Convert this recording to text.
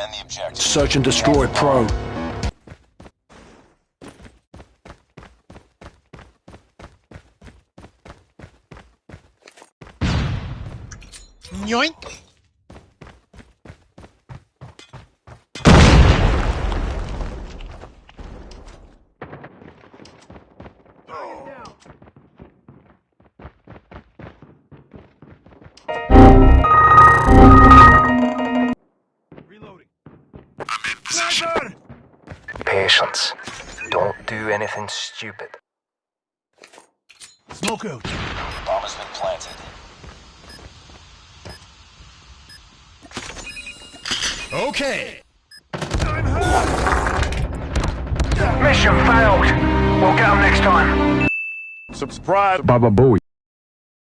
Defend the objective. Search and destroy Pro. Yoink! Patience. Don't do anything stupid. Smoke out. Bomb has been planted. Okay. Mission failed. We'll get them next time. Subscribe. Baba Booey.